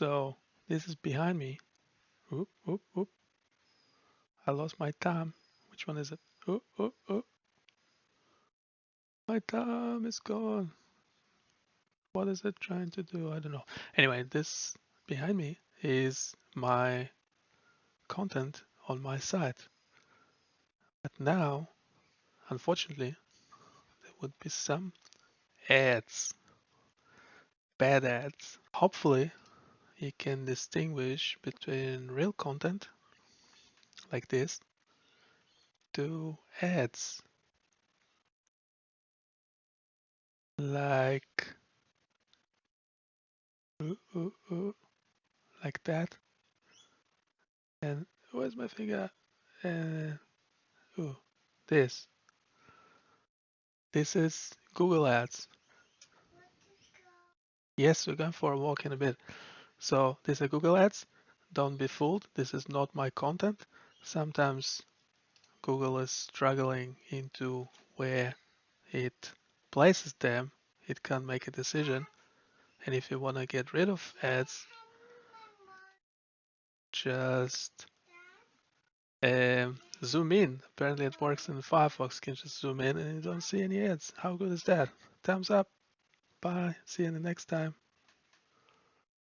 So this is behind me. Oop, oop, oop. I lost my time. Which one is it? Oh, oh, oh. My time is gone. What is it trying to do? I don't know. Anyway, this behind me is my content on my site. But now, unfortunately, there would be some ads, bad ads. Hopefully, you can distinguish between real content like this to ads. Like ooh, ooh, ooh, like that. And where's my finger? And ooh, this. This is Google Ads. Yes we're going for a walk in a bit so these are Google Ads don't be fooled this is not my content sometimes Google is struggling into where it places them, it can't make a decision. And if you want to get rid of ads, just um, zoom in. Apparently it works in Firefox. You can just zoom in and you don't see any ads. How good is that? Thumbs up. Bye. See you in the next time.